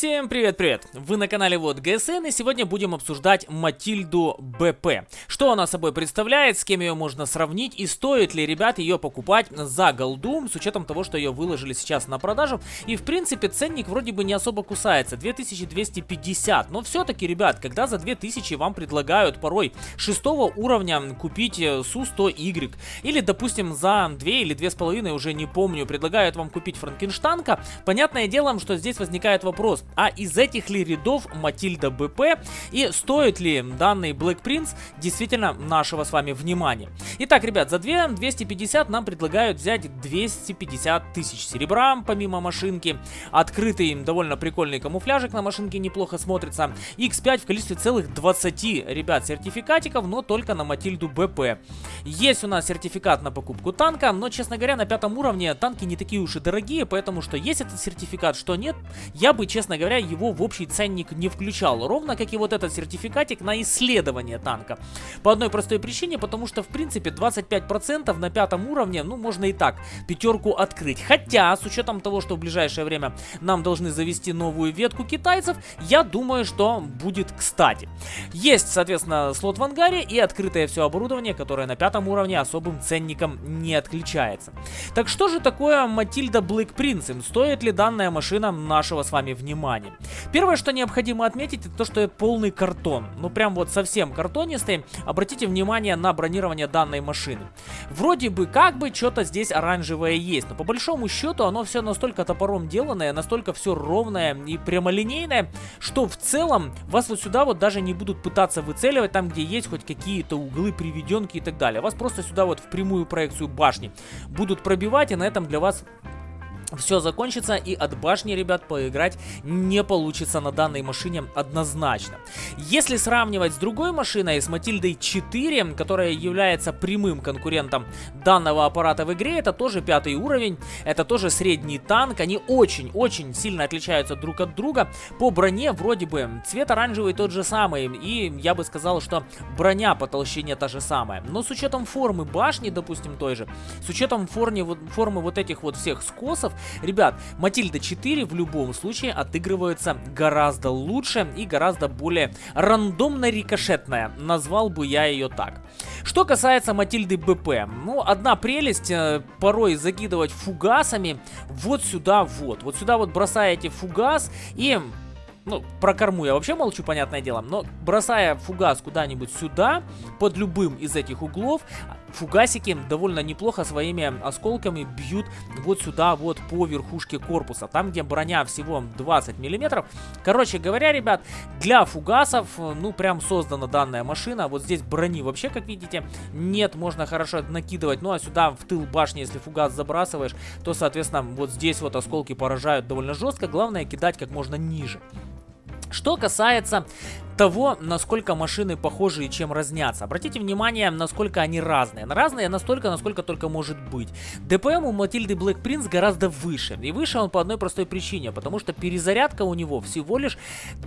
Всем привет-привет! Вы на канале Вот ГСН и сегодня будем обсуждать Матильду БП. Что она собой представляет, с кем ее можно сравнить и стоит ли, ребят, ее покупать за голду, с учетом того, что ее выложили сейчас на продажу. И в принципе ценник вроде бы не особо кусается, 2250. Но все-таки, ребят, когда за 2000 вам предлагают порой шестого уровня купить э, Су-100Y, или, допустим, за 2 или 2,5, уже не помню, предлагают вам купить Франкенштанка, понятное дело, что здесь возникает вопрос, а из этих ли рядов Матильда БП и стоит ли данный Black Prince действительно нашего с вами внимания? Итак, ребят, за 2 250 нам предлагают взять 250 тысяч серебра, помимо машинки, открытый довольно прикольный камуфляжик на машинке неплохо смотрится, X5 в количестве целых 20, ребят, сертификатиков, но только на Матильду БП. Есть у нас сертификат на покупку танка, но, честно говоря, на пятом уровне танки не такие уж и дорогие, поэтому что есть этот сертификат, что нет, я бы, честно говоря, его в общий ценник не включал. Ровно как и вот этот сертификатик на исследование танка. По одной простой причине, потому что, в принципе, 25% на пятом уровне, ну, можно и так, пятерку открыть. Хотя, с учетом того, что в ближайшее время нам должны завести новую ветку китайцев, я думаю, что будет кстати. Есть, соответственно, слот в ангаре и открытое все оборудование, которое на пятом уровне особым ценником не отличается. Так что же такое Матильда Блэк Принцем? Стоит ли данная машина нашего с вами внимания? Внимание. Первое, что необходимо отметить, это то, что полный картон. Ну, прям вот совсем картонистый. Обратите внимание на бронирование данной машины. Вроде бы, как бы, что-то здесь оранжевое есть, но по большому счету оно все настолько топором деланное, настолько все ровное и прямолинейное, что в целом вас вот сюда вот даже не будут пытаться выцеливать там, где есть хоть какие-то углы, приведенки и так далее. Вас просто сюда вот в прямую проекцию башни будут пробивать, и на этом для вас все закончится и от башни, ребят, поиграть не получится на данной машине однозначно. Если сравнивать с другой машиной, с Матильдой 4, которая является прямым конкурентом данного аппарата в игре, это тоже пятый уровень, это тоже средний танк, они очень-очень сильно отличаются друг от друга. По броне вроде бы цвет оранжевый тот же самый, и я бы сказал, что броня по толщине та же самая. Но с учетом формы башни, допустим, той же, с учетом формы, формы вот этих вот всех скосов, Ребят, Матильда 4 в любом случае отыгрывается гораздо лучше и гораздо более рандомно-рикошетная. Назвал бы я ее так. Что касается Матильды БП, ну, одна прелесть, э, порой закидывать фугасами вот сюда вот. Вот сюда вот бросаете фугас и ну, про корму я вообще молчу, понятное дело, но бросая фугас куда-нибудь сюда, под любым из этих углов, фугасики довольно неплохо своими осколками бьют вот сюда, вот по верхушке корпуса, там, где броня всего 20 миллиметров. Короче говоря, ребят, для фугасов, ну, прям создана данная машина. Вот здесь брони вообще, как видите, нет, можно хорошо накидывать. Ну, а сюда в тыл башни, если фугас забрасываешь, то, соответственно, вот здесь вот осколки поражают довольно жестко. Главное, кидать как можно ниже. Что касается того, насколько машины похожи и чем разнятся. Обратите внимание, насколько они разные. Разные настолько, насколько только может быть. ДПМ у Матильды Black Prince гораздо выше. И выше он по одной простой причине, потому что перезарядка у него всего лишь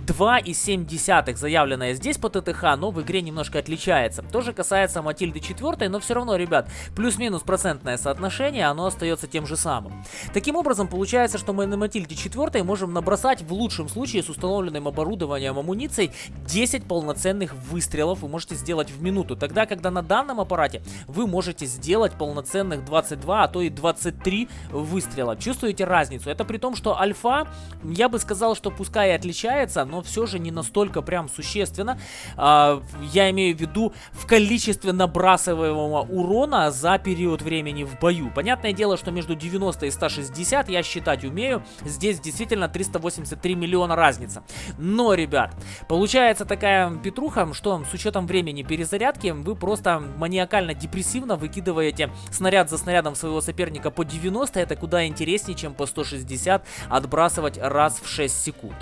2,7 заявленная здесь по ТТХ, но в игре немножко отличается. Тоже касается Матильды 4, но все равно, ребят, плюс-минус процентное соотношение, оно остается тем же самым. Таким образом, получается, что мы на Матильде 4 можем набросать в лучшем случае с установленным оборудованием амуницией 10 полноценных выстрелов вы можете сделать в минуту. Тогда, когда на данном аппарате вы можете сделать полноценных 22, а то и 23 выстрела. Чувствуете разницу? Это при том, что альфа, я бы сказал, что пускай и отличается, но все же не настолько прям существенно. А, я имею в виду в количестве набрасываемого урона за период времени в бою. Понятное дело, что между 90 и 160 я считать умею. Здесь действительно 383 миллиона разница. Но, ребят, получается получается такая петруха, что с учетом времени перезарядки вы просто маниакально-депрессивно выкидываете снаряд за снарядом своего соперника по 90. Это куда интереснее, чем по 160 отбрасывать раз в 6 секунд.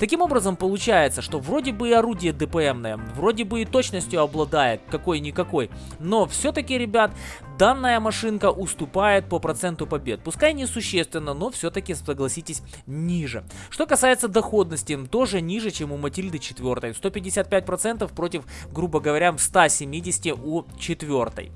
Таким образом, получается, что вроде бы и орудие ДПМное, вроде бы и точностью обладает какой-никакой, но все-таки, ребят, данная машинка уступает по проценту побед. Пускай не существенно, но все-таки, согласитесь, ниже. Что касается доходности, тоже ниже, чем у Матильды 4. 155% против, грубо говоря, 170 у четвертой.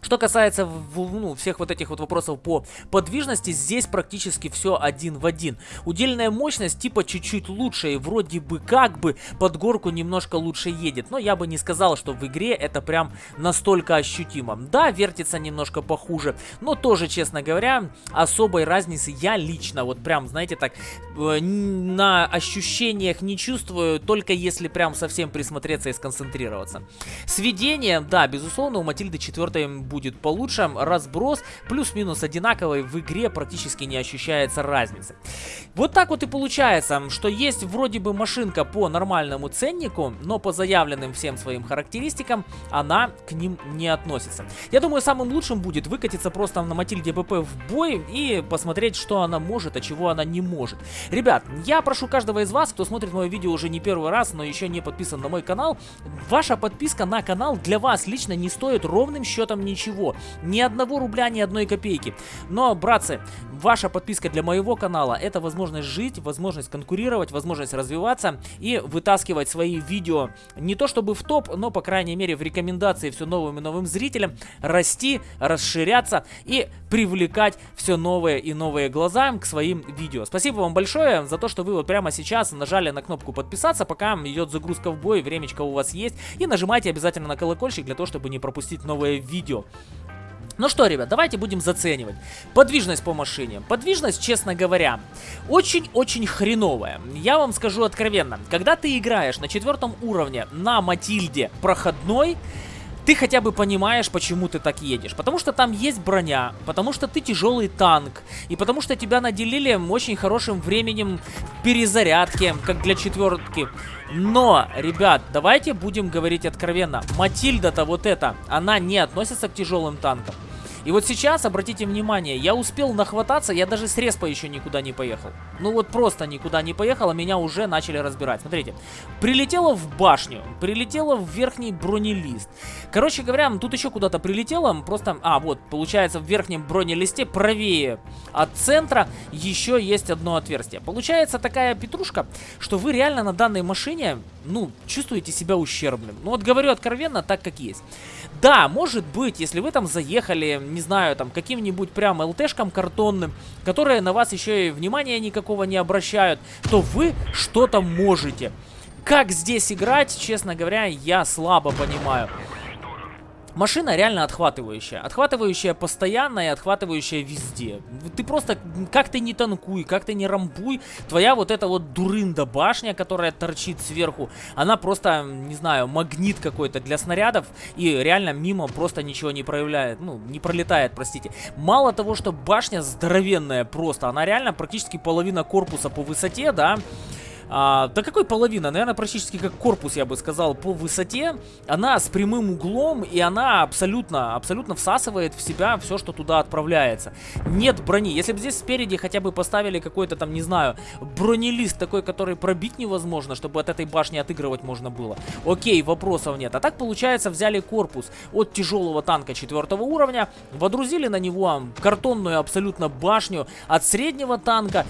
Что касается ну, всех вот этих вот вопросов по подвижности, здесь практически все один в один. Удельная мощность типа чуть-чуть лучше и вроде бы как бы под горку немножко лучше едет. Но я бы не сказал, что в игре это прям настолько ощутимо. Да, вертится немножко похуже, но тоже, честно говоря, особой разницы я лично вот прям, знаете, так э, на ощущениях не чувствую, только если прям совсем присмотреться и сконцентрироваться. Сведение, да, безусловно, у Матильды 4 будет получше. Разброс плюс-минус одинаковый, в игре практически не ощущается разницы. Вот так вот и получается, что есть вроде бы машинка по нормальному ценнику, но по заявленным всем своим характеристикам она к ним не относится. Я думаю, самым лучшим будет выкатиться просто на Матильде БП в бой и посмотреть, что она может, а чего она не может. Ребят, я прошу каждого из вас, кто смотрит мое видео уже не первый раз, но еще не подписан на мой канал, ваша подписка на канал для вас лично не стоит ровным счетом ничего ничего. Ни одного рубля, ни одной копейки. Но, братцы, ваша подписка для моего канала это возможность жить, возможность конкурировать, возможность развиваться и вытаскивать свои видео не то чтобы в топ, но по крайней мере в рекомендации все новым и новым зрителям, расти, расширяться и привлекать все новые и новые глаза к своим видео. Спасибо вам большое за то, что вы вот прямо сейчас нажали на кнопку подписаться, пока идет загрузка в бой, времечко у вас есть. И нажимайте обязательно на колокольчик для того, чтобы не пропустить новые видео. Ну что, ребят, давайте будем заценивать. Подвижность по машине. Подвижность, честно говоря, очень-очень хреновая. Я вам скажу откровенно. Когда ты играешь на четвертом уровне на Матильде проходной, ты хотя бы понимаешь, почему ты так едешь. Потому что там есть броня, потому что ты тяжелый танк, и потому что тебя наделили очень хорошим временем перезарядки, как для четвертки. Но, ребят, давайте будем говорить откровенно. Матильда-то вот эта, она не относится к тяжелым танкам. И вот сейчас, обратите внимание, я успел нахвататься, я даже с респа еще никуда не поехал. Ну вот просто никуда не поехал, а меня уже начали разбирать. Смотрите, прилетело в башню, прилетело в верхний бронелист. Короче говоря, тут еще куда-то прилетело, просто... А, вот, получается, в верхнем бронелисте правее от центра еще есть одно отверстие. Получается такая петрушка, что вы реально на данной машине, ну, чувствуете себя ущербным. Ну вот говорю откровенно, так как есть. Да, может быть, если вы там заехали, не знаю, там, каким-нибудь прям ЛТшкам картонным, которые на вас еще и внимания никакого не обращают, то вы что-то можете. Как здесь играть, честно говоря, я слабо понимаю. Машина реально отхватывающая. Отхватывающая постоянно и отхватывающая везде. Ты просто, как ты не танкуй, как ты не рамбуй, твоя вот эта вот дурында башня, которая торчит сверху, она просто, не знаю, магнит какой-то для снарядов и реально мимо просто ничего не проявляет, ну, не пролетает, простите. Мало того, что башня здоровенная просто, она реально практически половина корпуса по высоте, да, а, да какой половина? Наверное, практически как корпус, я бы сказал, по высоте. Она с прямым углом, и она абсолютно, абсолютно всасывает в себя все, что туда отправляется. Нет брони. Если бы здесь спереди хотя бы поставили какой-то там, не знаю, бронелист такой, который пробить невозможно, чтобы от этой башни отыгрывать можно было. Окей, вопросов нет. А так, получается, взяли корпус от тяжелого танка четвертого уровня, водрузили на него картонную абсолютно башню от среднего танка,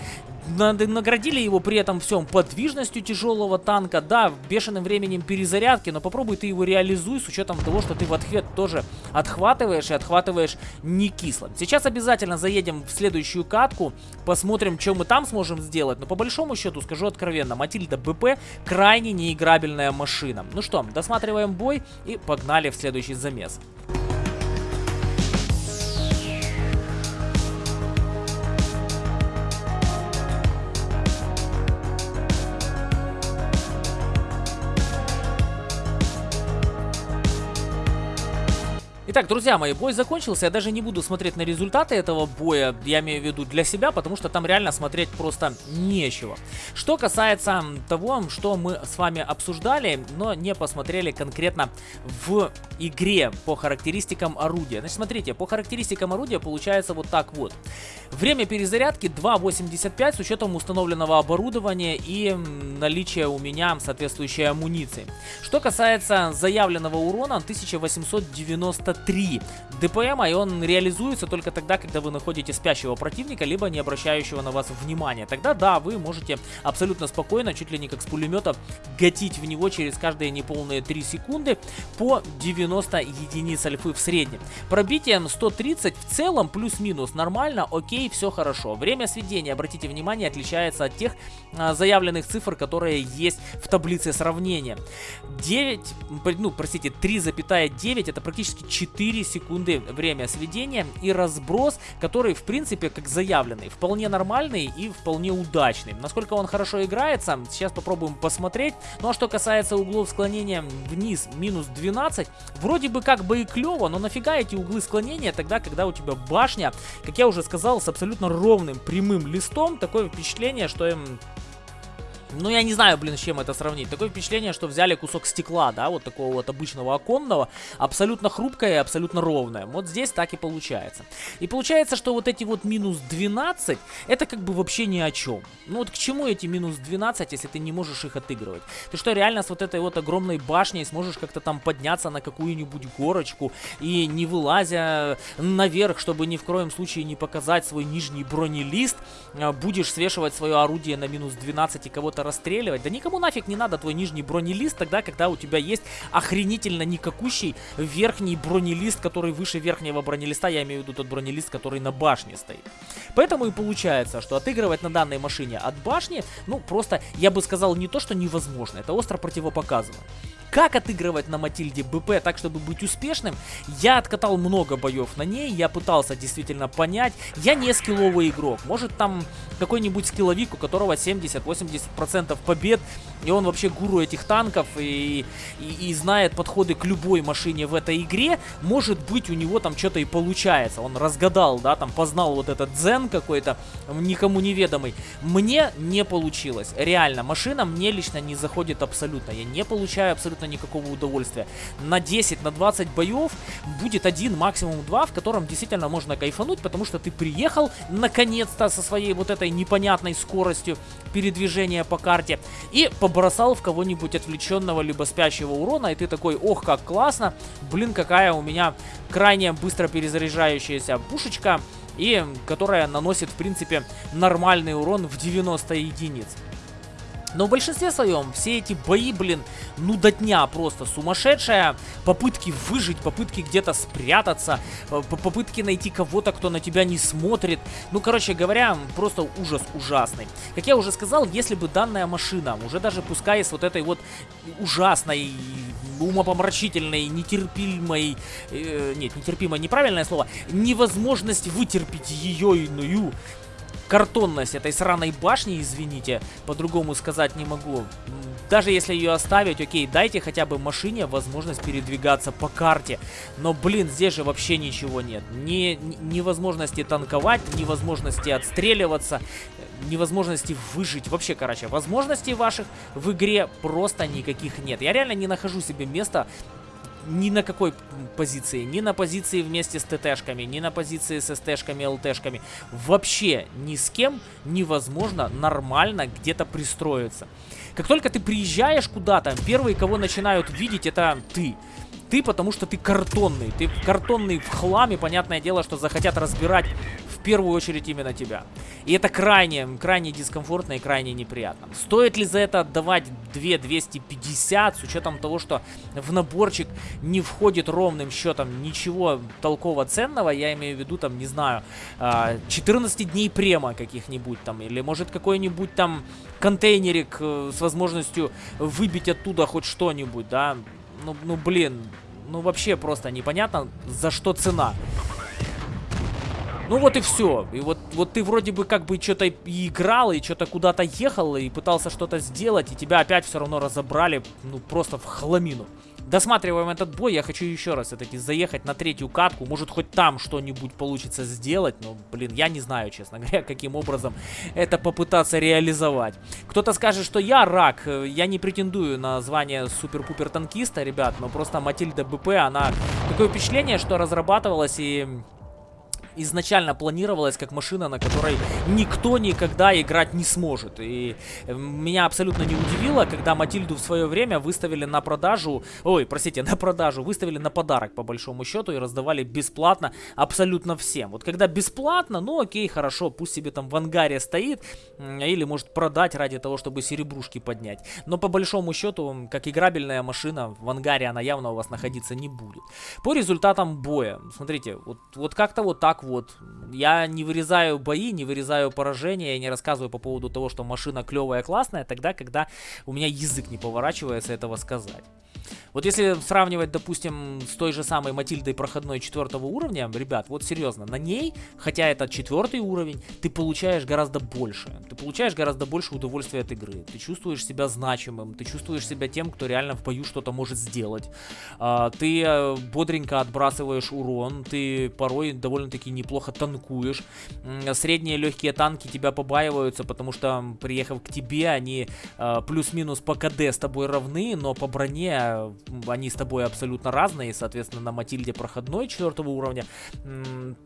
наградили его при этом всем подвижностью тяжелого танка, да, бешеным временем перезарядки, но попробуй ты его реализуй с учетом того, что ты в ответ тоже отхватываешь и отхватываешь не кисло. Сейчас обязательно заедем в следующую катку, посмотрим, что мы там сможем сделать, но по большому счету, скажу откровенно, Матильда БП крайне неиграбельная машина. Ну что, досматриваем бой и погнали в следующий замес. Итак, друзья мои, бой закончился. Я даже не буду смотреть на результаты этого боя, я имею в виду для себя, потому что там реально смотреть просто нечего. Что касается того, что мы с вами обсуждали, но не посмотрели конкретно в игре по характеристикам орудия. Значит, смотрите, по характеристикам орудия получается вот так вот. Время перезарядки 2.85 с учетом установленного оборудования и наличия у меня соответствующей амуниции. Что касается заявленного урона, 1893 103 ДПМа, и он реализуется только тогда, когда вы находите спящего противника, либо не обращающего на вас внимания. Тогда, да, вы можете абсолютно спокойно, чуть ли не как с пулемета, гатить в него через каждые неполные 3 секунды по 90 единиц альфы в среднем. Пробитием 130 в целом плюс-минус нормально, окей, все хорошо. Время сведения, обратите внимание, отличается от тех а, заявленных цифр, которые есть в таблице сравнения. 9, ну, простите, 3,9 это практически 4 секунды время сведения и разброс, который, в принципе, как заявленный, вполне нормальный и вполне удачный. Насколько он хорошо играется, сейчас попробуем посмотреть. Ну а что касается углов склонения вниз, минус 12, вроде бы как бы и клево, но нафига эти углы склонения тогда, когда у тебя башня, как я уже сказал, с абсолютно ровным прямым листом, такое впечатление, что им ну, я не знаю, блин, с чем это сравнить. Такое впечатление, что взяли кусок стекла, да, вот такого вот обычного оконного, абсолютно хрупкое и абсолютно ровное. Вот здесь так и получается. И получается, что вот эти вот минус 12, это как бы вообще ни о чем. Ну вот к чему эти минус 12, если ты не можешь их отыгрывать? Ты что, реально с вот этой вот огромной башней сможешь как-то там подняться на какую-нибудь горочку и не вылазя наверх, чтобы ни в коем случае не показать свой нижний бронелист, а, будешь свешивать свое орудие на минус 12 и кого-то кого-то расстреливать. Да никому нафиг не надо твой нижний бронелист тогда, когда у тебя есть охренительно никакущий верхний бронелист, который выше верхнего бронелиста. Я имею в виду тот бронелист, который на башне стоит. Поэтому и получается, что отыгрывать на данной машине от башни, ну просто, я бы сказал, не то, что невозможно, это остро противопоказано. Как отыгрывать на Матильде БП так, чтобы быть успешным? Я откатал много боев на ней, я пытался действительно понять. Я не скилловый игрок. Может там какой-нибудь скилловик, у которого 70-80% побед, и он вообще гуру этих танков и, и, и знает подходы к любой машине в этой игре. Может быть у него там что-то и получается. Он разгадал, да, там познал вот этот дзен какой-то, никому неведомый. Мне не получилось. Реально, машина мне лично не заходит абсолютно. Я не получаю абсолютно никакого удовольствия. На 10, на 20 боев будет один, максимум два, в котором действительно можно кайфануть, потому что ты приехал наконец-то со своей вот этой непонятной скоростью передвижения по карте и побросал в кого-нибудь отвлеченного либо спящего урона, и ты такой, ох, как классно, блин, какая у меня крайне быстро перезаряжающаяся пушечка, и которая наносит, в принципе, нормальный урон в 90 единиц. Но в большинстве своем все эти бои, блин, ну до дня просто сумасшедшая. Попытки выжить, попытки где-то спрятаться, э, попытки найти кого-то, кто на тебя не смотрит. Ну, короче говоря, просто ужас ужасный. Как я уже сказал, если бы данная машина, уже даже пускай с вот этой вот ужасной, умопомрачительной, нетерпимой, э, нет, нетерпимой, неправильное слово, невозможность вытерпеть ее иную, картонность этой сраной башни, извините, по-другому сказать не могу. Даже если ее оставить, окей, дайте хотя бы машине возможность передвигаться по карте. Но, блин, здесь же вообще ничего нет. Ни, ни возможности танковать, ни возможности отстреливаться, ни возможности выжить. Вообще, короче, возможностей ваших в игре просто никаких нет. Я реально не нахожу себе места ни на какой позиции. Ни на позиции вместе с ТТшками, ни на позиции с СТшками, ЛТшками. Вообще ни с кем невозможно нормально где-то пристроиться. Как только ты приезжаешь куда-то, первые, кого начинают видеть, это ты. Ты, потому что ты картонный. Ты картонный в хламе, понятное дело, что захотят разбирать в первую очередь именно тебя. И это крайне, крайне дискомфортно и крайне неприятно. Стоит ли за это отдавать 2250 с учетом того, что в наборчик не входит ровным счетом ничего толково ценного, я имею в виду там, не знаю, 14 а, дней према каких-нибудь там, или может какой-нибудь там контейнерик э, с возможностью выбить оттуда хоть что-нибудь, да, ну, ну блин, ну вообще просто непонятно, за что цена. Ну вот и все. И вот, вот ты вроде бы как бы что-то играл, и что-то куда-то ехал, и пытался что-то сделать, и тебя опять все равно разобрали, ну просто в хламину. Досматриваем этот бой, я хочу еще раз все-таки заехать на третью катку, может хоть там что-нибудь получится сделать, но, блин, я не знаю, честно говоря, каким образом это попытаться реализовать. Кто-то скажет, что я рак, я не претендую на звание супер-пупер танкиста, ребят, но просто Матильда БП, она такое впечатление, что разрабатывалась и изначально планировалась как машина, на которой никто никогда играть не сможет. И э, меня абсолютно не удивило, когда Матильду в свое время выставили на продажу, ой, простите, на продажу, выставили на подарок по большому счету и раздавали бесплатно абсолютно всем. Вот когда бесплатно, ну окей, хорошо, пусть себе там в ангаре стоит, или может продать ради того, чтобы серебрушки поднять. Но по большому счету, как играбельная машина, в ангаре она явно у вас находиться не будет. По результатам боя, смотрите, вот, вот как-то вот так вот. Я не вырезаю бои, не вырезаю поражения, я не рассказываю по поводу того, что машина клевая, классная, тогда, когда у меня язык не поворачивается этого сказать. Вот если сравнивать, допустим, с той же самой Матильдой проходной четвертого уровня, ребят, вот серьезно, на ней, хотя это четвертый уровень, ты получаешь гораздо больше. Ты получаешь гораздо больше удовольствия от игры. Ты чувствуешь себя значимым, ты чувствуешь себя тем, кто реально в бою что-то может сделать. А, ты э, бодренько отбрасываешь урон, ты порой довольно-таки неплохо танкуешь. Средние легкие танки тебя побаиваются, потому что, приехав к тебе, они э, плюс-минус по КД с тобой равны, но по броне они с тобой абсолютно разные, соответственно, на Матильде проходной четвертого уровня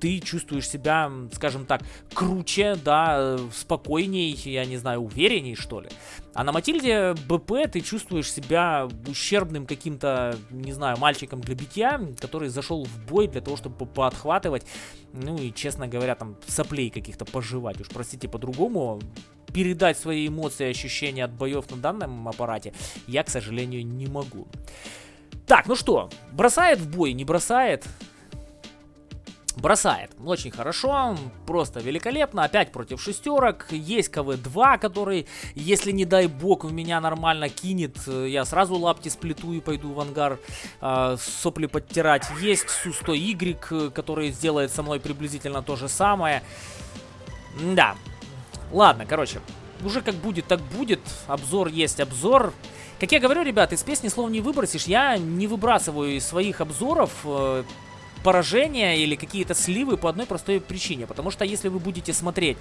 ты чувствуешь себя, скажем так, круче, да, спокойней, я не знаю, уверенней, что ли. А на Матильде БП ты чувствуешь себя ущербным каким-то, не знаю, мальчиком для битья, который зашел в бой для того, чтобы поотхватывать, ну и, честно говоря, там соплей каких-то пожевать, уж простите по-другому, передать свои эмоции и ощущения от боев на данном аппарате я, к сожалению, не могу. Так, ну что, бросает в бой, не бросает? Бросает. Очень хорошо, просто великолепно. Опять против шестерок. Есть КВ-2, который, если не дай бог, в меня нормально кинет, я сразу лапти сплету и пойду в ангар э, сопли подтирать. Есть Су-100Y, который сделает со мной приблизительно то же самое. Да, Ладно, короче, уже как будет, так будет. Обзор есть обзор. Как я говорю, ребят, из песни слов не выбросишь. Я не выбрасываю из своих обзоров э, поражения или какие-то сливы по одной простой причине. Потому что если вы будете смотреть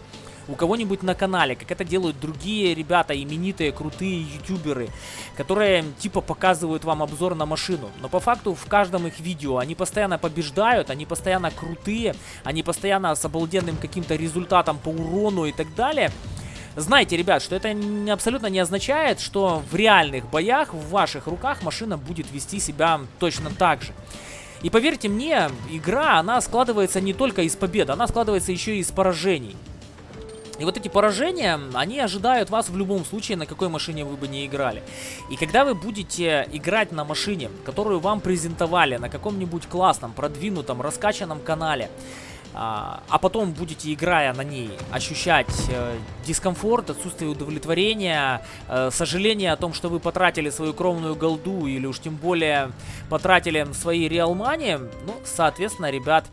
у кого-нибудь на канале, как это делают другие ребята, именитые, крутые ютуберы, которые типа показывают вам обзор на машину. Но по факту в каждом их видео они постоянно побеждают, они постоянно крутые, они постоянно с обалденным каким-то результатом по урону и так далее. Знайте, ребят, что это абсолютно не означает, что в реальных боях в ваших руках машина будет вести себя точно так же. И поверьте мне, игра, она складывается не только из побед, она складывается еще и из поражений. И вот эти поражения, они ожидают вас в любом случае, на какой машине вы бы не играли. И когда вы будете играть на машине, которую вам презентовали на каком-нибудь классном, продвинутом, раскачанном канале, а, а потом будете, играя на ней, ощущать э, дискомфорт, отсутствие удовлетворения, э, сожаление о том, что вы потратили свою кровную голду или уж тем более потратили свои реалмани, ну, соответственно, ребят,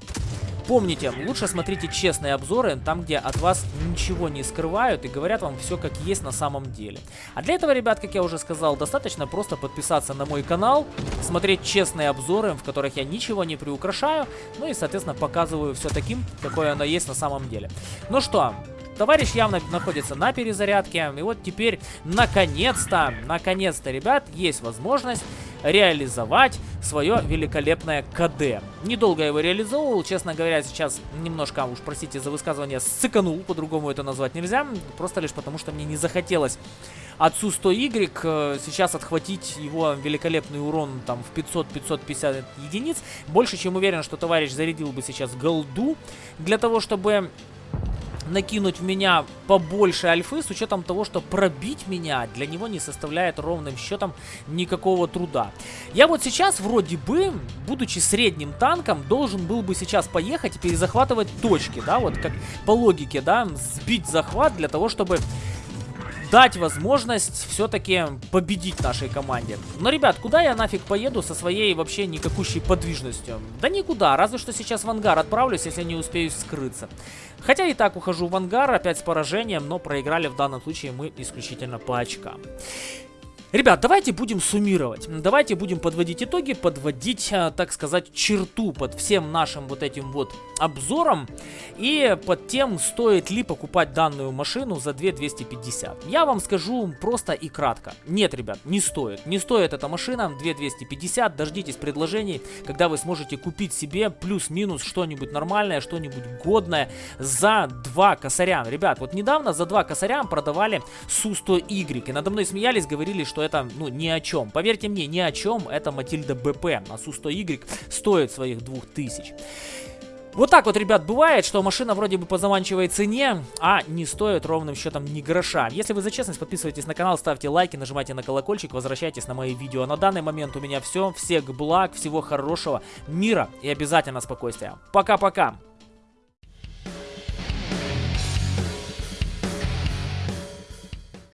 Помните, лучше смотрите честные обзоры, там, где от вас ничего не скрывают и говорят вам все как есть на самом деле. А для этого, ребят, как я уже сказал, достаточно просто подписаться на мой канал, смотреть честные обзоры, в которых я ничего не приукрашаю, ну и, соответственно, показываю все таким, какое оно есть на самом деле. Ну что, Товарищ явно находится на перезарядке. И вот теперь, наконец-то, наконец-то, ребят, есть возможность реализовать свое великолепное КД. Недолго его реализовывал, честно говоря, сейчас немножко, уж простите за высказывание, сыканул, по-другому это назвать нельзя, просто лишь потому, что мне не захотелось отцу 100Y э, сейчас отхватить его великолепный урон там в 500-550 единиц. Больше чем уверен, что товарищ зарядил бы сейчас голду для того, чтобы накинуть в меня побольше альфы, с учетом того, что пробить меня для него не составляет ровным счетом никакого труда. Я вот сейчас вроде бы, будучи средним танком, должен был бы сейчас поехать и перезахватывать точки, да, вот как по логике, да, сбить захват для того, чтобы дать возможность все-таки победить нашей команде. Но, ребят, куда я нафиг поеду со своей вообще никакущей подвижностью? Да никуда, разве что сейчас в ангар отправлюсь, если не успею скрыться. Хотя и так ухожу в ангар, опять с поражением, но проиграли в данном случае мы исключительно по очкам. Ребят, давайте будем суммировать. Давайте будем подводить итоги, подводить, э, так сказать, черту под всем нашим вот этим вот обзором. И под тем, стоит ли покупать данную машину за 2250. Я вам скажу просто и кратко. Нет, ребят, не стоит. Не стоит эта машина 2250. Дождитесь предложений, когда вы сможете купить себе плюс-минус что-нибудь нормальное, что-нибудь годное за 2 косаря. Ребят, вот недавно за 2 косаря продавали Су-100Y. И надо мной смеялись, говорили, что это, ну, ни о чем. Поверьте мне, ни о чем. Это Матильда БП. А Су-100Y стоит своих 2000. Вот так вот, ребят, бывает, что машина вроде бы по заманчивой цене, а не стоит ровным счетом ни гроша. Если вы за честность, подписывайтесь на канал, ставьте лайки, нажимайте на колокольчик, возвращайтесь на мои видео. На данный момент у меня все. Всех благ, всего хорошего, мира и обязательно спокойствия. Пока-пока!